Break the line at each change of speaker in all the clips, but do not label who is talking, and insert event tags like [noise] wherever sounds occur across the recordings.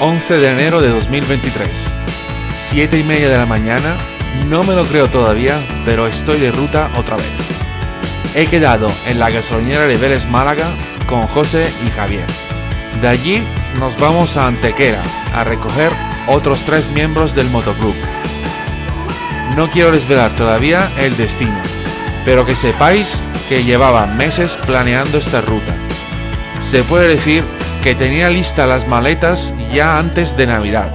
11 de enero de 2023. 7 y media de la mañana, no me lo creo todavía, pero estoy de ruta otra vez. He quedado en la gasolinera de Vélez Málaga con José y Javier. De allí nos vamos a Antequera a recoger otros tres miembros del motoclub. No quiero desvelar todavía el destino, pero que sepáis que llevaba meses planeando esta ruta. Se puede decir que tenía listas las maletas ya antes de Navidad.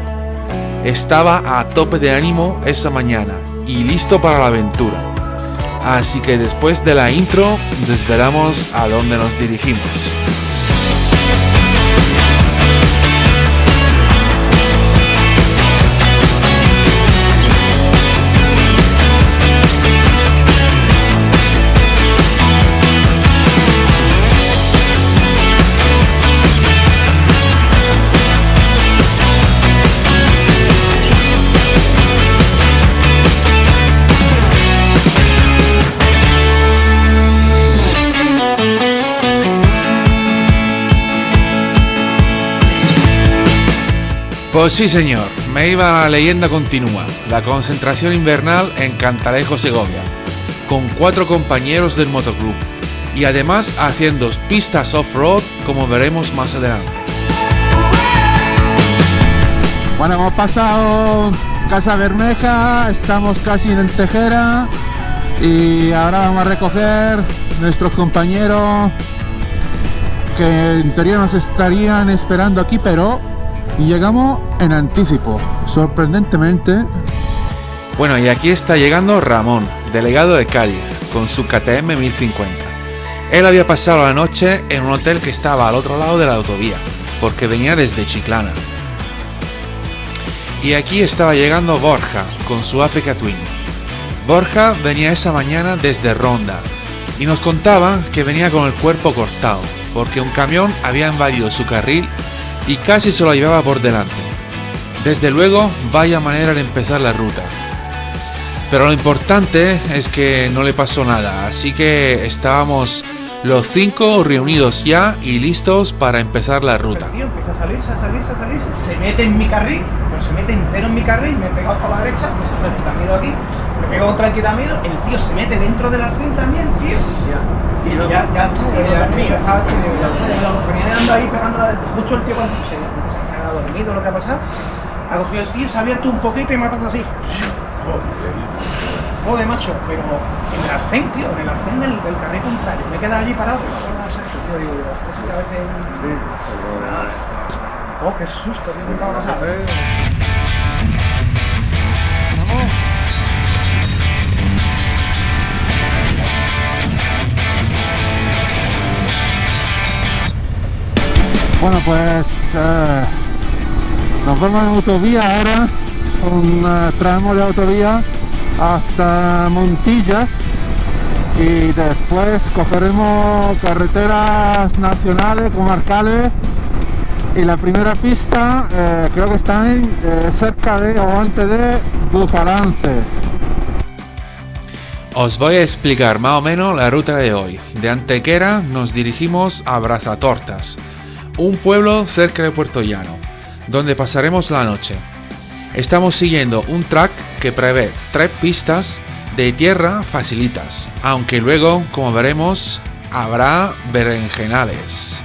Estaba a tope de ánimo esa mañana y listo para la aventura. Así que después de la intro desvelamos a dónde nos dirigimos. Pues sí, señor, me iba la leyenda continua, la concentración invernal en Cantalejo, Segovia, con cuatro compañeros del motoclub y además haciendo pistas off-road como veremos más adelante.
Bueno, hemos pasado Casa Bermeja, estamos casi en Tejera y ahora vamos a recoger nuestros compañeros que en teoría nos estarían esperando aquí, pero llegamos en anticipo, sorprendentemente.
Bueno, y aquí está llegando Ramón, delegado de Cádiz, con su KTM 1050. Él había pasado la noche en un hotel que estaba al otro lado de la autovía, porque venía desde Chiclana. Y aquí estaba llegando Borja, con su Africa Twin. Borja venía esa mañana desde Ronda, y nos contaba que venía con el cuerpo cortado, porque un camión había invadido su carril y casi se lo llevaba por delante. Desde luego, vaya manera de empezar la ruta. Pero lo importante es que no le pasó nada, así que estábamos los cinco reunidos ya y listos para empezar la ruta.
Tío empieza a salirse, a salirse, a salirse, se mete en mi carril, pero se mete entero en mi carril, me he pegado por la derecha, me quitamido aquí, me pego contra el quitamido, el tío se mete dentro del arcén también, tío. Y ya, ya está, ya, está, ya venía dando ahí pegando justo el tío cuando se, se, ha dormido lo que ha pasado, ha cogido el tío, se ha abierto un poquito y me ha pasado así. Joder, macho, pero en el arcén, tío, en el arcén del, del carril contrario. Me he quedado allí parado, pero no sé, tío, digo, digo, es que a veces... Oh, qué susto, tío, ¿qué va a pasar?
Bueno, pues eh, nos vemos en autovía ahora, un eh, tramo de autovía hasta Montilla y después cogeremos carreteras nacionales, comarcales y la primera pista eh, creo que está en, cerca de o antes de Bufalance.
Os voy a explicar más o menos la ruta de hoy. De Antequera nos dirigimos a Brazatortas, un pueblo cerca de Puerto Llano, donde pasaremos la noche. Estamos siguiendo un track que prevé tres pistas de tierra facilitas, aunque luego, como veremos, habrá berenjenales.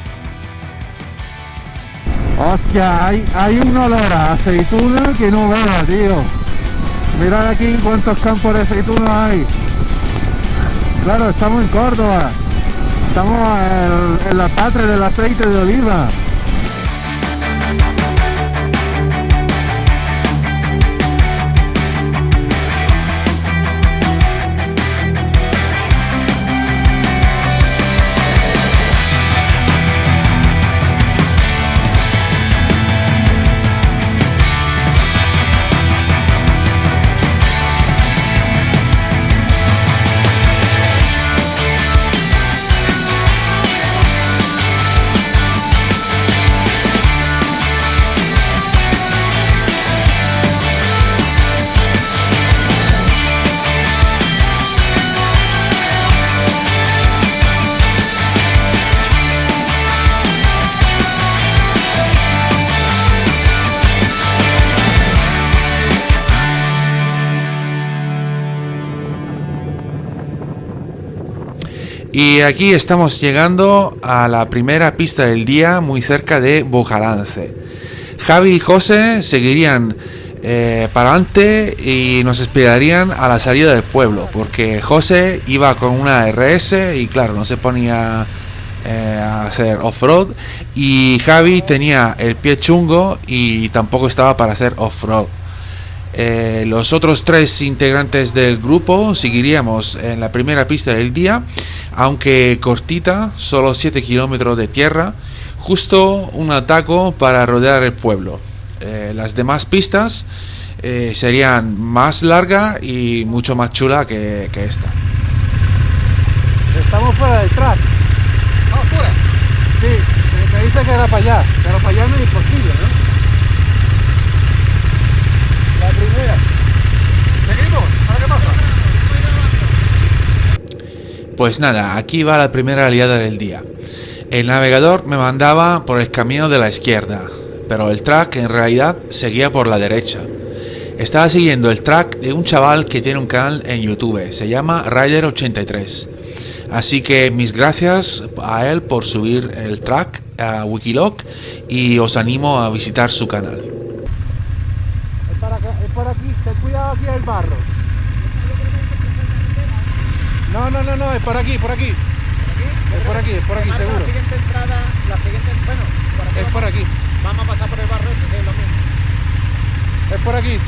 Hostia, hay, hay un olor a aceituna que no vea, tío. Mirad aquí cuántos campos de aceituna hay. Claro, estamos en Córdoba. Estamos en, la patria del aceite de oliva.
Y aquí estamos llegando a la primera pista del día, muy cerca de Bujalance. Javi y José seguirían eh, para adelante y nos esperarían a la salida del pueblo, porque José iba con una RS y claro, no se ponía eh, a hacer off-road y Javi tenía el pie chungo y tampoco estaba para hacer off-road. Eh, los otros tres integrantes del grupo seguiríamos en la primera pista del día, aunque cortita, solo 7 kilómetros de tierra, justo un ataco para rodear el pueblo. Eh, las demás pistas eh, serían más larga y mucho más chula que, que esta.
Estamos fuera del track.
Vamos fuera.
Sí, me, me dice que era para allá, pero para allá no es imposible, ¿no? La primera.
Pues nada, aquí va la primera aliada del día. El navegador me mandaba por el camino de la izquierda, pero el track en realidad seguía por la derecha. Estaba siguiendo el track de un chaval que tiene un canal en YouTube, se llama Rider83. Así que mis gracias a él por subir el track a Wikiloc y os animo a visitar su canal.
Es para, acá- es para aquí, ten cuidado aquí el barro. No, no, no, no, es por aquí, por aquí. Es por aquí, es por aquí, seguro.
La siguiente entrada, la siguiente, bueno, por aquí
Es por aquí,
vamos a pasar por el barrio este, que es lo mismo.
es por aquí.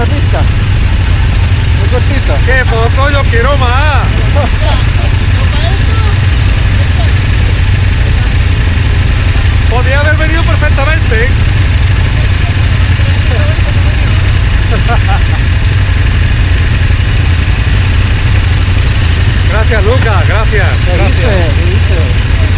Primera pista. Muy cortito.
¡Qué poco! ¡Yo quiero más! Podría haber venido perfectamente. [laughs] Gracias, Lucas, gracias.
¿Qué
gracias.
¿Qué?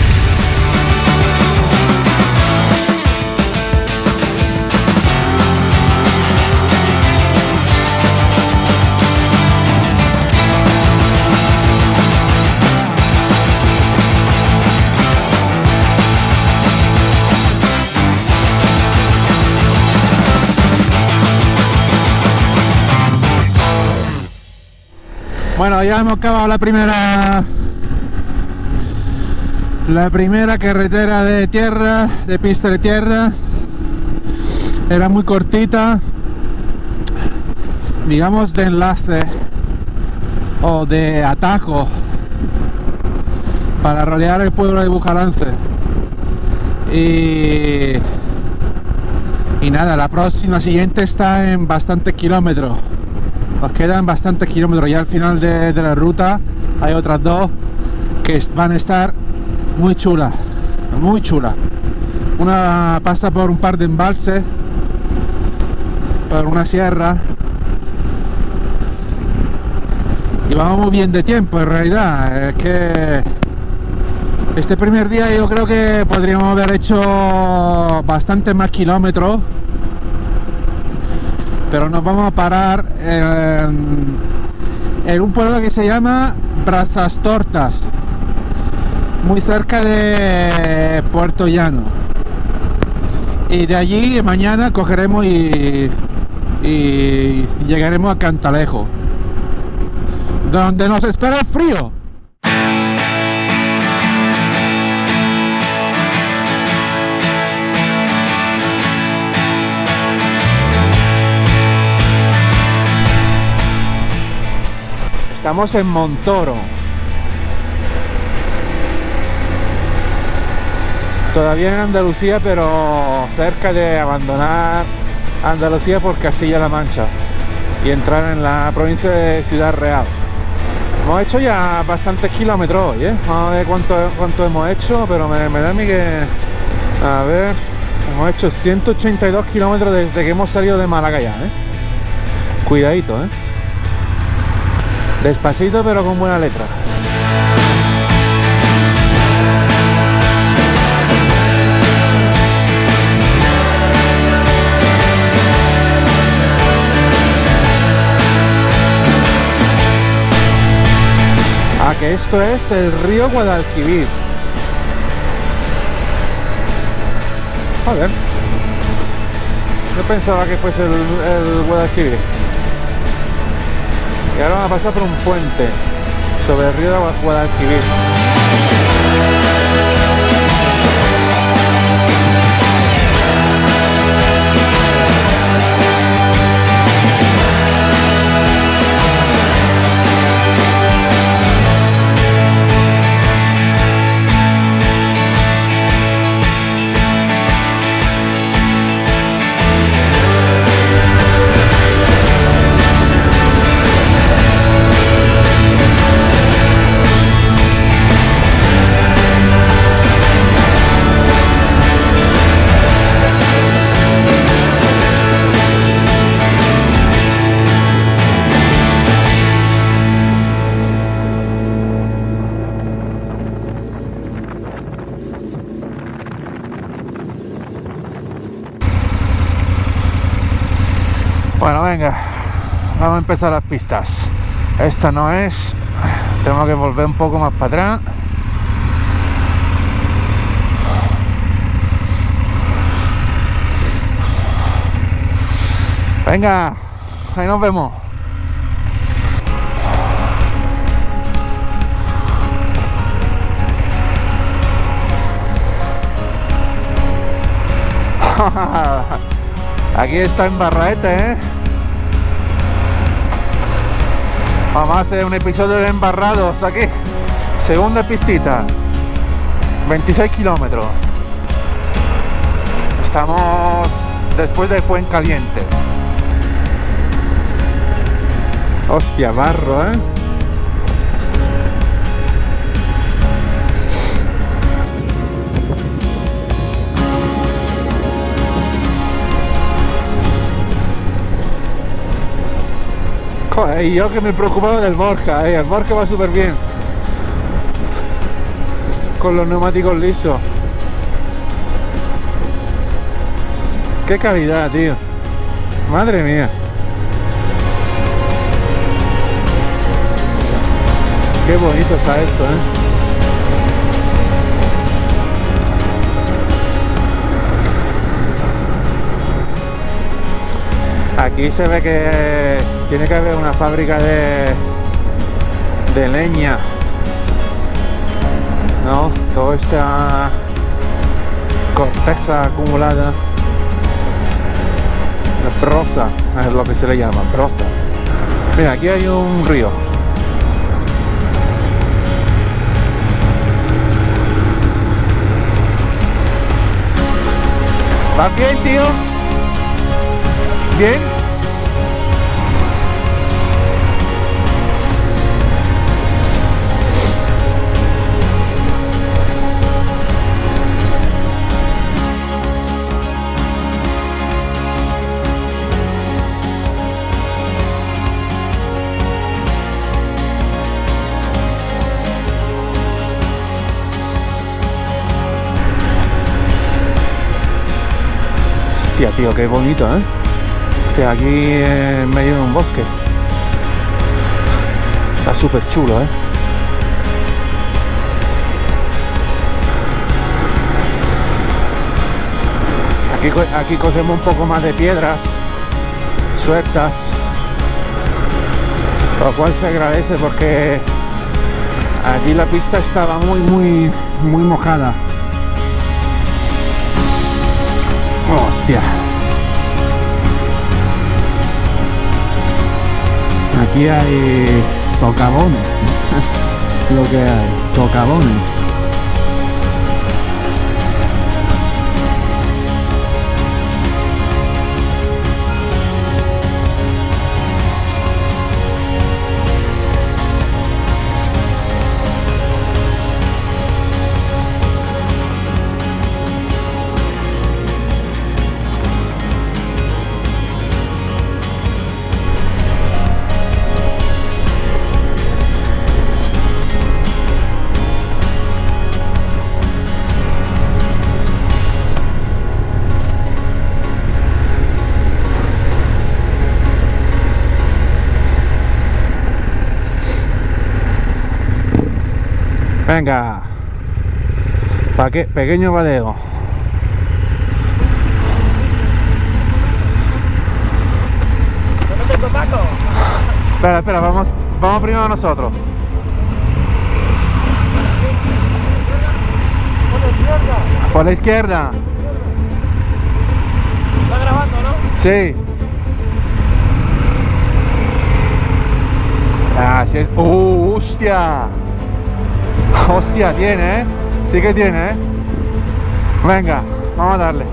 Bueno, ya hemos acabado la primera la primera carretera de tierra, de pista de tierra. Era muy cortita, digamos de enlace o de atajo para rodear el pueblo de Bujarance. Y, y nada, la próxima siguiente está en bastantes kilómetros. Nos quedan bastantes kilómetros. Ya al final de, la ruta hay otras dos que van a estar muy chulas. Muy chulas. Una pasa por un par de embalses, por una sierra. Y vamos muy bien de tiempo en realidad. Es que este primer día yo creo que podríamos haber hecho bastante más kilómetros pero nos vamos a parar en, un pueblo que se llama Brasas Tortas muy cerca de Puerto Llano. Y de allí mañana cogeremos y, y llegaremos a Cantalejo, donde nos espera el frío. Estamos en Montoro. Todavía en Andalucía, pero cerca de abandonar Andalucía por Castilla-La Mancha y entrar en la provincia de Ciudad Real. Hemos hecho ya bastantes kilómetros hoy, ¿eh? Vamos a ver cuánto, cuánto hemos hecho, pero me, da a mí que... A ver... Hemos hecho 182 kilómetros desde que hemos salido de Málaga ya, ¿eh? Cuidadito, ¿eh? Despacito pero con buena letra. Ah, que esto es el río Guadalquivir. Ver. Yo pensaba que fuese el Guadalquivir. Y ahora vamos a pasar por un puente sobre el río de Guadalquivir. Venga, vamos a empezar las pistas. Esta no es, tengo que volver un poco más para atrás. Venga, ahí nos vemos. [laughs] Aquí está en Barraete, ¿eh? Vamos a hacer un episodio de embarrados aquí. Segunda pistita. 26 kilómetros. Estamos después de Fuencaliente. Hostia, barro, ¿eh? Joder, y yo que me preocupaba del Borja, eh, el Borja va súper bien. Con los neumáticos lisos. Qué calidad, tío. Madre mía. Qué bonito está esto, eh. Aquí se ve que tiene que haber una fábrica de, de leña. ¿No? Toda esta corteza acumulada. La prosa es lo que se le llama, prosa. Mira, aquí hay un río. ¿Va bien, tío? ¿Bien? Tío, qué bonito, ¿eh? Aquí en medio de un bosque. Está súper chulo, ¿eh? Aquí, aquí cogemos un poco más de piedras sueltas. Lo cual se agradece porque allí la pista estaba muy, muy, muy mojada. Hostia. Aquí hay socavones. [laughs] Lo que hay, socavones. Venga. Paque, pequeño badeo. Espera, espera, vamos, vamos primero nosotros. Por la izquierda.
¿Está grabando, no?
Sí. Así es. ¡Uh, hostia! [laughs] Hostia, tiene, ¿eh? Sí que tiene, ¿eh? Venga, vamos a darle.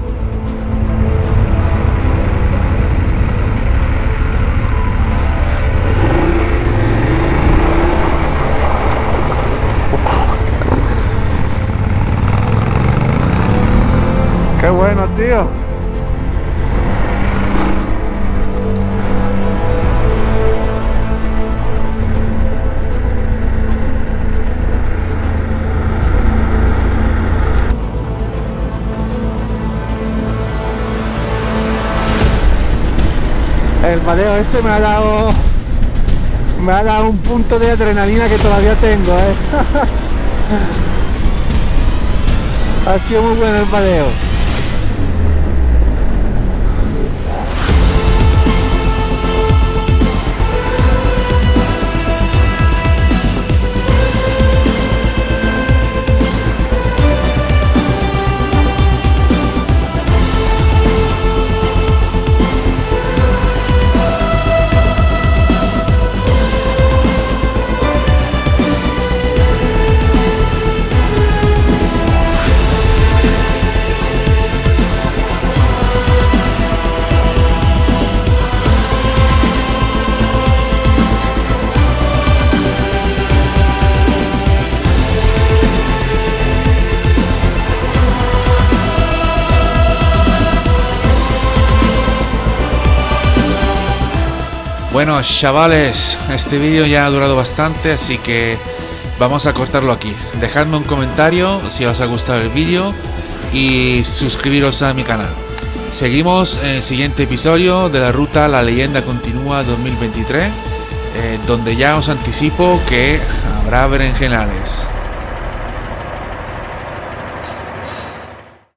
Qué bueno, tío. El mareo ese me ha dado me ha dado un punto de adrenalina que todavía tengo, ¿eh? [laughs] ha sido muy bueno el mareo.
Bueno, chavales, este vídeo ya ha durado bastante, así que vamos a cortarlo aquí. Dejadme un comentario si os ha gustado el vídeo y suscribiros a mi canal. Seguimos en el siguiente episodio de la ruta La leyenda continúa 2023, eh, donde ya os anticipo que habrá berenjenales.